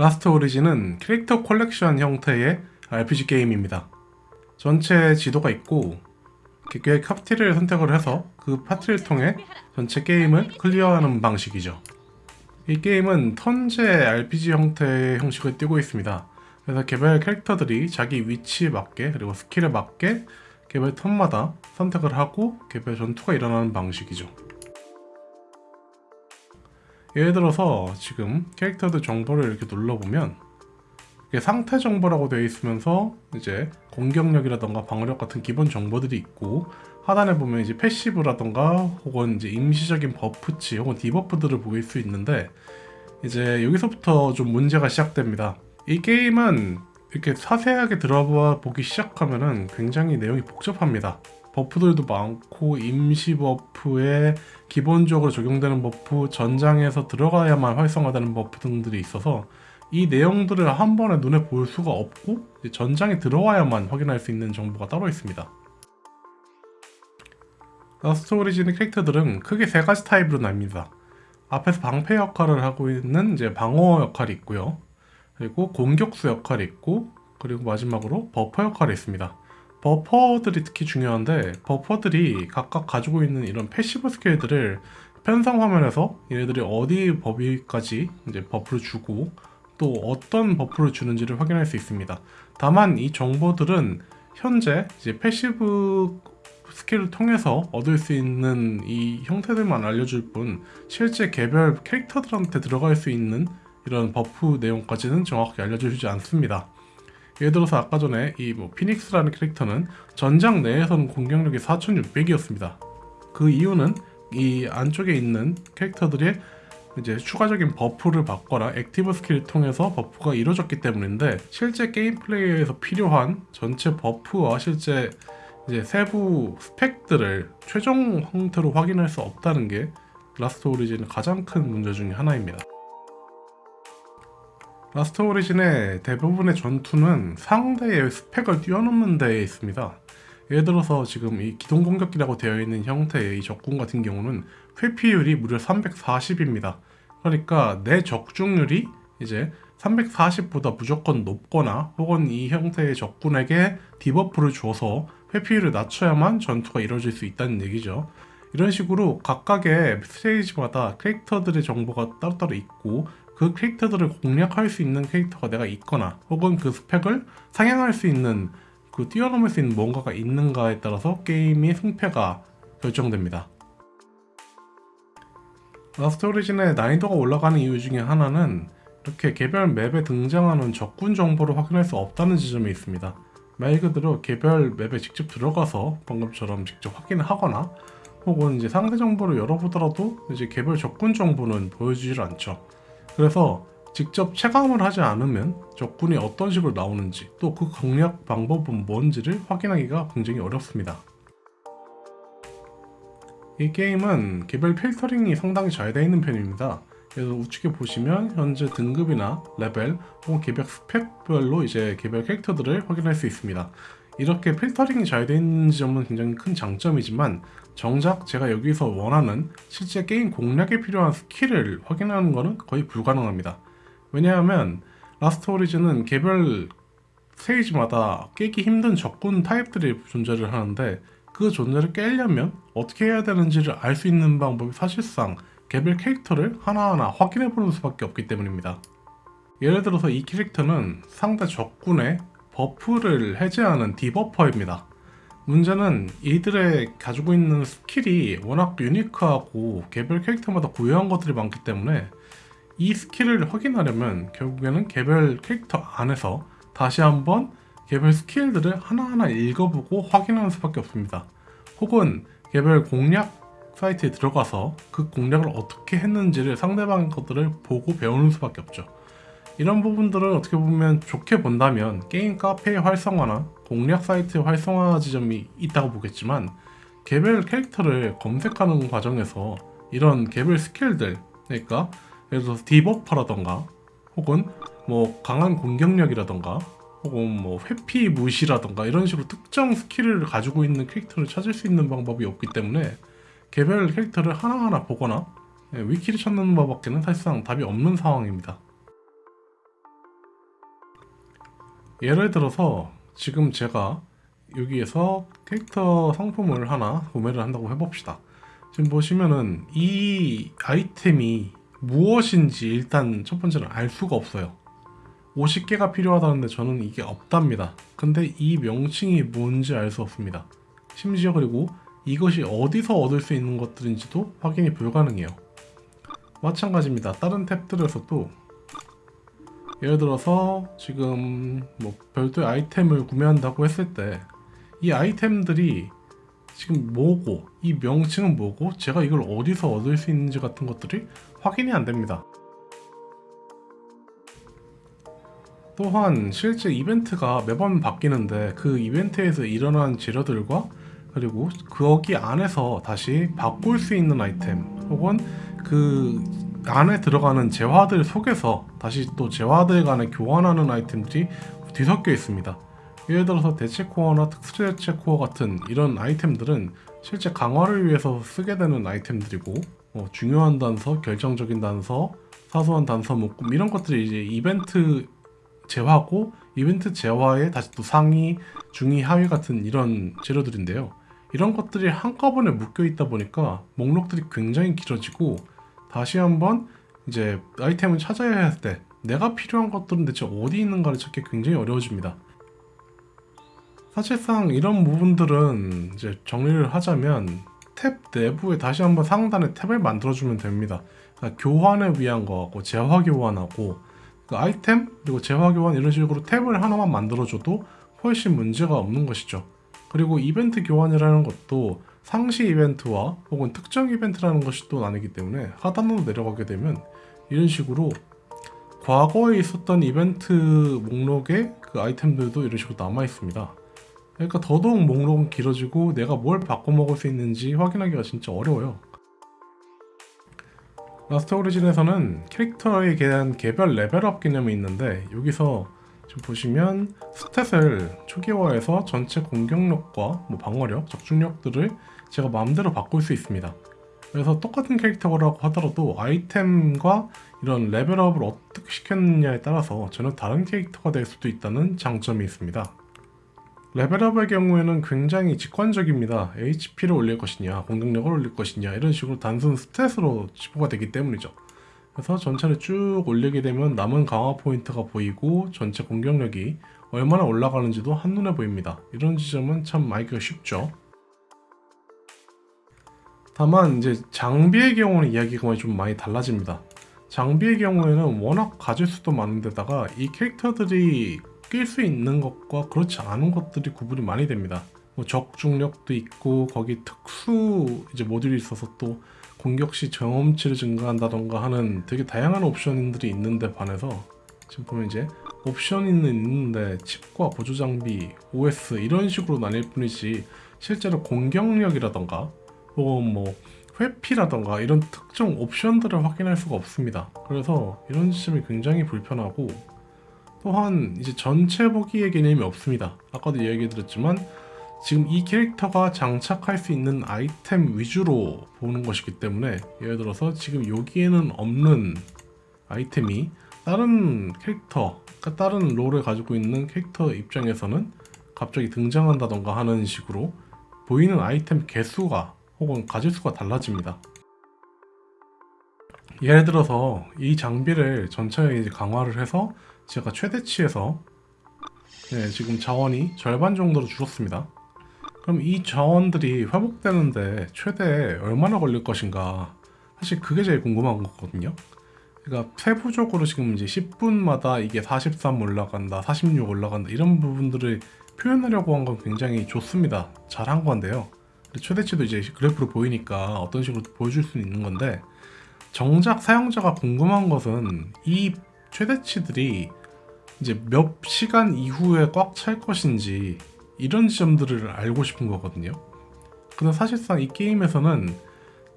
라스트 오리진은 캐릭터 컬렉션 형태의 RPG 게임입니다. 전체 지도가 있고 개 파티를 선택을 해서 그 파티를 통해 전체 게임을 clear하는 방식이죠. 이 게임은 턴제 RPG 형태의 형식을 띄고 있습니다. 그래서 개별 캐릭터들이 자기 위치에 맞게 그리고 skill에 맞게 개별 턴마다 선택을 하고 개별 전투가 일어나는 방식이죠. 예를 들어서 지금 캐릭터들 정보를 이렇게 눌러보면 이게 상태 정보라고 되어 있으면서 이제 공격력이라던가 방어력 같은 기본 정보들이 있고 하단에 보면 이제 passive라던가 혹은 이제 임시적인 buff치 혹은 debuff들을 보일 수 있는데 이제 여기서부터 좀 문제가 시작됩니다. 이 게임은 이렇게 자세하게 들어봐 보기 시작하면은 굉장히 내용이 복잡합니다. buff들도 많고 임시 buff에 기본적으로 적용되는 buff 전장에서 들어가야만 활성화되는 buff 등들이 있어서 이 내용들을 한 번에 눈에 볼 수가 없고 전장에 들어와야만 확인할 수 있는 정보가 따로 있습니다. 라스트 오리진의 캐릭터들은 크게 세 가지 타입으로 나뉩니다. 앞에서 방패 역할을 하고 있는 이제 방어 역할이 있고요. 그리고 공격수 역할이 있고 그리고 마지막으로 buffer 역할이 있습니다. buffer들이 특히 중요한데 buffer들이 각각 가지고 있는 이런 passive skill들을 편성 화면에서 얘네들이 어디 범위까지 이제 buff를 주고 또 어떤 buff를 주는지를 확인할 수 있습니다. 다만 이 정보들은 현재 이제 passive skill을 통해서 얻을 수 있는 이 형태들만 알려줄 뿐 실제 개별 캐릭터들한테 들어갈 수 있는 이런 buff 내용까지는 정확히 알려주지 않습니다. 예를 들어서 아까 전에 이 뭐 피닉스라는 캐릭터는 전장 내에서는 공격력이 4600이었습니다. 그 이유는 이 안쪽에 있는 캐릭터들의 이제 추가적인 buff를 받거나 active skill을 통해서 buff가 이루어졌기 때문인데 실제 게임 플레이에서 필요한 전체 buff와 실제 이제 세부 스펙들을 최종 형태로 확인할 수 없다는 게 라스트 오리진의 가장 큰 문제 중의 하나입니다. 라스트 오리진의 대부분의 전투는 상대의 스펙을 뛰어넘는 데에 있습니다. 예를 들어서 지금 이 기동 공격기라고 되어 있는 형태의 이 적군 같은 경우는 회피율이 무려 340입니다. 그러니까 내 적중률이 이제 340보다 무조건 높거나 혹은 이 형태의 적군에게 debuff를 줘서 회피율을 낮춰야만 전투가 이루어질 수 있다는 얘기죠. 이런 식으로 각각의 스테이지마다 캐릭터들의 정보가 따로따로 있고 그 캐릭터들을 공략할 수 있는 캐릭터가 내가 있거나 혹은 그 스펙을 상향할 수 있는 그 뛰어넘을 수 있는 뭔가가 있는가에 따라서 게임의 승패가 결정됩니다. 라스트 오리진의 난이도가 올라가는 이유 중에 하나는 이렇게 개별 map에 등장하는 적군 정보를 확인할 수 없다는 지점이 있습니다. 말 그대로 개별 map에 직접 들어가서 방금처럼 직접 확인하거나 혹은 이제 상대 정보를 열어보더라도 이제 개별 적군 정보는 보여주질 않죠. 그래서 직접 체감을 하지 않으면 적군이 어떤 식으로 나오는지 또 그 공략 방법은 뭔지를 확인하기가 굉장히 어렵습니다. 이 게임은 개별 필터링이 상당히 잘 되어 있는 편입니다. 그래서 우측에 보시면 현재 등급이나 레벨 혹은 개별 스펙별로 이제 개별 캐릭터들을 확인할 수 있습니다. 이렇게 필터링이 잘 되어 있는 점은 굉장히 큰 장점이지만 정작 제가 여기서 원하는 실제 게임 공략에 필요한 skill을 확인하는 것은 거의 불가능합니다. 왜냐하면 라스트 오리진은 개별 스테이지마다 깨기 힘든 적군 타입들이 존재를 하는데 그 존재를 깨려면 어떻게 해야 되는지를 알 수 있는 방법이 사실상 개별 캐릭터를 하나하나 확인해 보는 수밖에 없기 때문입니다. 예를 들어서 이 캐릭터는 상대 적군의 buff를 해제하는 debuffer입니다. 문제는 이들의 가지고 있는 skill이 워낙 unique하고 개별 캐릭터마다 고유한 것들이 많기 때문에 이 skill을 확인하려면 결국에는 개별 캐릭터 안에서 다시 한번 개별 skill들을 하나하나 읽어보고 확인하는 수밖에 없습니다. 혹은 개별 공략 사이트에 들어가서 그 공략을 어떻게 했는지를 상대방 것들을 보고 배우는 수밖에 없죠. 이런 부분들은 어떻게 보면 좋게 본다면 게임 카페의 활성화나 공략 사이트의 활성화 지점이 있다고 보겠지만 개별 캐릭터를 검색하는 과정에서 이런 개별 skill들 그러니까 예를 들어서 debuffer라던가 혹은 뭐 강한 공격력이라던가 혹은 뭐 회피 무시라던가 이런 식으로 특정 skill을 가지고 있는 캐릭터를 찾을 수 있는 방법이 없기 때문에 개별 캐릭터를 하나하나 보거나 예, 위키를 찾는 것밖에는 사실상 답이 없는 상황입니다. 예를 들어서 지금 제가 여기에서 캐릭터 상품을 하나 구매를 한다고 해봅시다. 지금 보시면은 이 아이템이 무엇인지 일단 첫 번째는 알 수가 없어요. 50개가 필요하다는데 저는 이게 없답니다. 근데 이 명칭이 뭔지 알 수 없습니다. 심지어 그리고 이것이 어디서 얻을 수 있는 것들인지도 확인이 불가능해요. 마찬가지입니다. 다른 탭들에서도 예를 들어서 지금 뭐 별도의 아이템을 구매한다고 했을 때 이 아이템들이 지금 뭐고 이 명칭은 뭐고 제가 이걸 어디서 얻을 수 있는지 같은 것들이 확인이 안 됩니다. 또한 실제 이벤트가 매번 바뀌는데 그 이벤트에서 일어난 재료들과 그리고 거기 안에서 다시 바꿀 수 있는 아이템 혹은 그 안에 들어가는 재화들 속에서 다시 또 재화들 간에 교환하는 아이템들이 뒤섞여 있습니다. 예를 들어서 대체 코어나 특수 대체 코어 같은 이런 아이템들은 실제 강화를 위해서 쓰게 되는 아이템들이고 어, 중요한 단서, 결정적인 단서, 사소한 단서 묶음 이런 것들이 이제 이벤트 재화고 이벤트 재화에 다시 또 상위, 중위, 하위 같은 이런 재료들인데요. 이런 것들이 한꺼번에 묶여 있다 보니까 목록들이 굉장히 길어지고 다시 한번 이제 아이템을 찾아야 할 때 내가 필요한 것들은 대체 어디 있는가를 찾기 굉장히 어려워집니다. 사실상 이런 부분들은 이제 정리를 하자면 탭 내부에 다시 한번 상단에 탭을 만들어주면 됩니다. 그러니까 교환을 위한 거하고 재화 교환하고 그 아이템 그리고 재화 교환 이런 식으로 탭을 하나만 만들어줘도 훨씬 문제가 없는 것이죠. 그리고 이벤트 교환이라는 것도 상시 이벤트와 혹은 특정 이벤트라는 것이 또 나뉘기 때문에 하단으로 내려가게 되면 이런 식으로 과거에 있었던 이벤트 목록에 그 아이템들도 이런 식으로 남아 있습니다. 그러니까 더더욱 목록은 길어지고 내가 뭘 바꿔 먹을 수 있는지 확인하기가 진짜 어려워요. 라스트 오리진에서는 캐릭터에 대한 개별 level up 개념이 있는데 여기서 지금 보시면 stat을 초기화해서 전체 공격력과 뭐 방어력, 적중력들을 제가 마음대로 바꿀 수 있습니다. 그래서 똑같은 캐릭터라고 하더라도 아이템과 이런 레벨업을 어떻게 시켰느냐에 따라서 전혀 다른 캐릭터가 될 수도 있다는 장점이 있습니다. 레벨업의 경우에는 굉장히 직관적입니다. HP를 올릴 것이냐, 공격력을 올릴 것이냐 이런 식으로 단순 stat으로 지표가 되기 때문이죠. 그래서 전체를 쭉 올리게 되면 남은 강화 포인트가 보이고 전체 공격력이 얼마나 올라가는지도 한눈에 보입니다. 이런 지점은 참 알기가 쉽죠. 다만 이제 장비의 경우는 이야기가 좀 많이 달라집니다. 장비의 경우에는 워낙 가질 수도 많은데다가 이 캐릭터들이 낄 수 있는 것과 그렇지 않은 것들이 구분이 많이 됩니다. 뭐 적중력도 있고 거기 특수 이제 모듈이 있어서 또 공격 시 경험치를 증가한다던가 하는 되게 다양한 옵션들이 있는데 반해서 지금 보면 이제 옵션이 있는데 칩과 보조 장비, OS 이런 식으로 나뉠 뿐이지 실제로 공격력이라던가 혹은 뭐 회피라던가 이런 특정 옵션들을 확인할 수가 없습니다. 그래서 이런 지점이 굉장히 불편하고 또한 이제 전체 보기의 개념이 없습니다. 아까도 이야기 드렸지만 지금 이 캐릭터가 장착할 수 있는 아이템 위주로 보는 것이기 때문에 예를 들어서 지금 여기에는 없는 아이템이 다른 캐릭터, 그러니까 다른 롤을 가지고 있는 캐릭터 입장에서는 갑자기 등장한다던가 하는 식으로 보이는 아이템 개수가 혹은 가질 수가 달라집니다. 예를 들어서 이 장비를 전체에 이제 강화를 해서 제가 최대치에서 네, 지금 자원이 절반 정도로 줄었습니다. 그럼 이 자원들이 회복되는데 최대 얼마나 걸릴 것인가 사실 그게 제일 궁금한 거거든요 그러니까 세부적으로 지금 이제 10분마다 이게 43 올라간다 46 올라간다 이런 부분들을 표현하려고 한 건 굉장히 좋습니다 잘 한 건데요 최대치도 이제 그래프로 보이니까 어떤 식으로 보여줄 수 있는 건데 정작 사용자가 궁금한 것은 이 최대치들이 이제 몇 시간 이후에 꽉 찰 것인지 이런 지점들을 알고 싶은 거거든요. 근데 사실상 이 게임에서는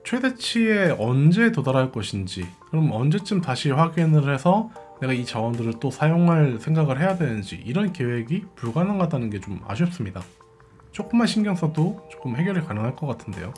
최대치에 언제 도달할 것인지 그럼 언제쯤 다시 확인을 해서 내가 이 자원들을 또 사용할 생각을 해야 되는지 이런 계획이 불가능하다는 게 좀 아쉽습니다. 조금만 신경 써도 조금 해결이 가능할 것 같은데요.